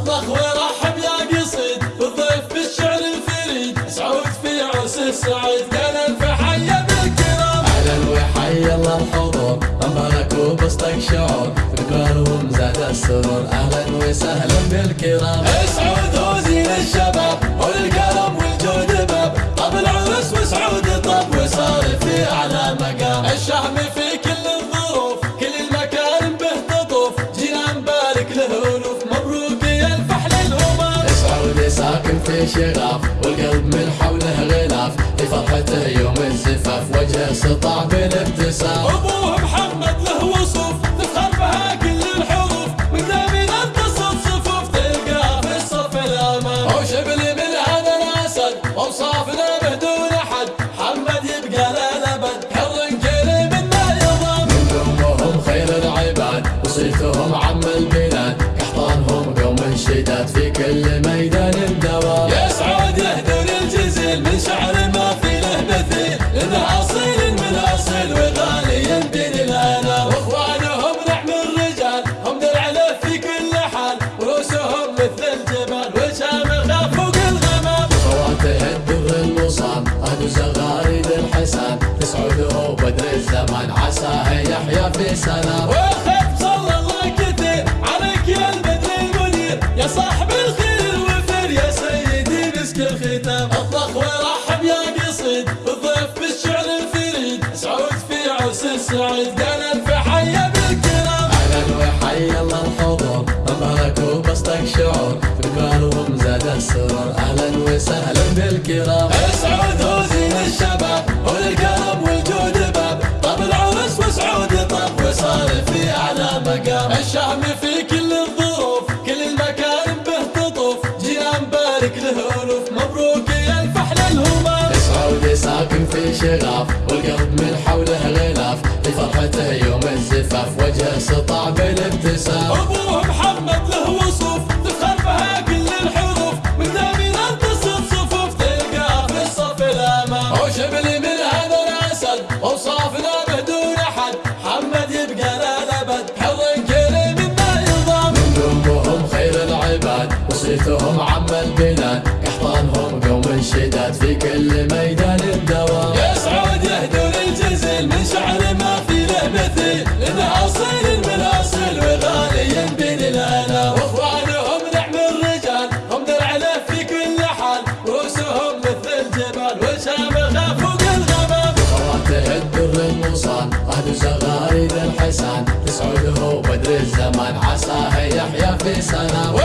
اطلق ورحب يا قصيد بالضيف بالشعر الفريد. سعود في عرس السعيد كان الف حي بالكرام. أهلا وحي الله الحضور مبارك وبسطك شعور. بكبارهم زاد السرور أهلا وسهلا بالكرام. سعود هو زين الشباب. شغاف والقلب من حوله غلاف لفرحته يوم الزفاف وجهه سطع بالابتسام أبوه محمد له وصوف تفخر بها كل الحروف مقدامين اتصل صفوف تلقاه في الصف الأمام. هو شبل من هذا الأسد اوصافنا بدون حد محمد يبقى للابد حر كريم ما يضام قومهم خير العباد وصيتهم عم البلاد قحطانهم قوم شداد في كل ميدان عساه يحيا في سلام. والخير صلى الله كثير عليك يا البدر المنير. يا صاحب الخير الوفر يا سيدي مسك الختام. اطلق ورحب يا قصيد بالضيف بالشعر الفريد. سعود في عرس السعيد قال حي بالكرام. أهلا وحي الله الحضور مبارك وبسطك شعور. بكبارهم زاد السرور أهلا وسهلا بالكرام. شلاف والقلب من حوله غلاف لفرحته يوم الزفاف وجه سطع بالابتسام أبوه محمد له وصوف تخلفها كل الحروف. من دامي لن الصفوف تلقى تلقاه في الصف الامان شبلي من هذا الأسد اوصافنا بدون أحد. محمد يبقى للابد حظ كريم ما يضام من دمهم خير العباد وصيتهم عم البلاد. قحطانهم قوم الشداد في كل ميدان الدوام. اللسان تسعده بدر الزمان. عساه يحيا في سلام